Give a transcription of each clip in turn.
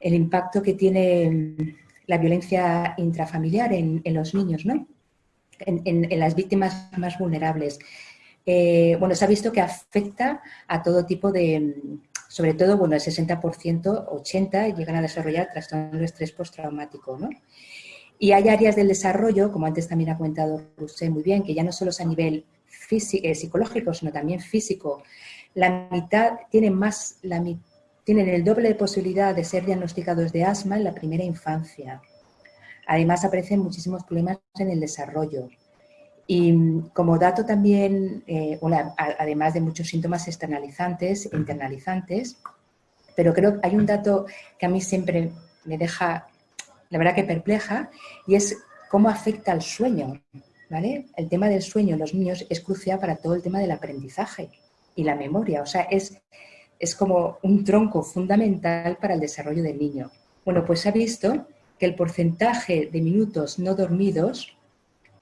el impacto que tiene la violencia intrafamiliar en, los niños, ¿no? en, las víctimas más vulnerables. Eh, bueno, se ha visto que afecta a todo tipo de, sobre todo, bueno, el 60%, 80% llegan a desarrollar trastorno de estrés postraumático, ¿no? Y hay áreas del desarrollo, como antes también ha comentado usted muy bien, que ya no solo es a nivel físico, eh, psicológico, sino también físico. La mitad tienen más, la, tienen el doble de posibilidad de ser diagnosticados de asma en la primera infancia. Además, aparecen muchísimos problemas en el desarrollo. Y como dato también, eh, además de muchos síntomas externalizantes, internalizantes, pero creo que hay un dato que a mí siempre me deja, la verdad que perpleja, y es cómo afecta al sueño. ¿vale? El tema del sueño en los niños es crucial para todo el tema del aprendizaje y la memoria. O sea, es, es como un tronco fundamental para el desarrollo del niño. Bueno, pues ha visto que el porcentaje de minutos no dormidos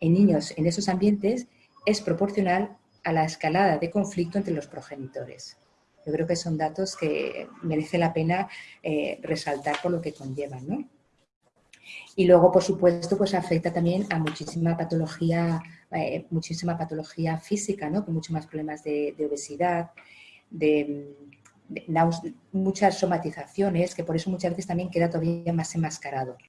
en niños en esos ambientes es proporcional a la escalada de conflicto entre los progenitores. Yo creo que son datos que merece la pena eh, resaltar por lo que conllevan. ¿no? Y luego, por supuesto, pues afecta también a muchísima patología, eh, muchísima patología física, ¿no? con muchos más problemas de, obesidad, de, de muchas somatizaciones, que por eso muchas veces también queda todavía más enmascarado.